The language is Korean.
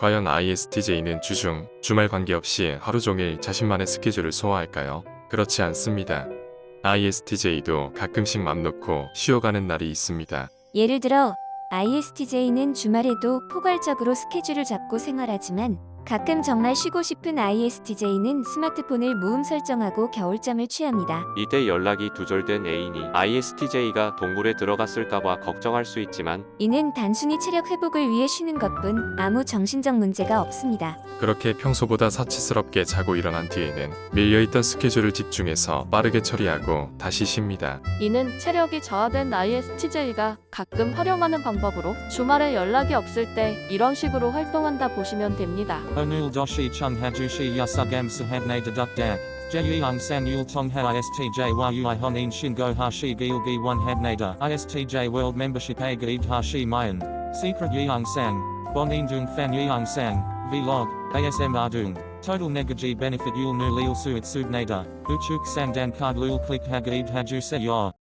과연 ISTJ는 주중, 주말 관계없이 하루 종일 자신만의 스케줄을 소화할까요? 그렇지 않습니다. ISTJ도 가끔씩 맘 놓고 쉬어가는 날이 있습니다. 예를 들어 ISTJ는 주말에도 포괄적으로 스케줄을 잡고 생활하지만 가끔 정말 쉬고 싶은 ISTJ는 스마트폰을 무음 설정하고 겨울잠을 취합니다. 이때 연락이 두절된 애인이 ISTJ가 동굴에 들어갔을까봐 걱정할 수 있지만 이는 단순히 체력 회복을 위해 쉬는 것뿐 아무 정신적 문제가 없습니다. 그렇게 평소보다 사치스럽게 자고 일어난 뒤에는 밀려있던 스케줄을 집중해서 빠르게 처리하고 다시 쉽니다. 이는 체력이 저하된 ISTJ가 가끔 활용하는 방법으로 주말에 연락이 없을 때 이런 식으로 활동한다 보시면 됩니다. Onul doshi chung hajushi yasugam sahabne deduk dak. San yul tong ha ISTJ yu honin shingo hashi gilgi one habnada. ISTJ world membership a hashi mayan. Secret yeung sang. Bonin dung fan yeung sang. Vlog. ASM ardung. Total negaji benefit yul nu lil suit subnada. Uchuk sang dan card lul click hagaid haju se yor.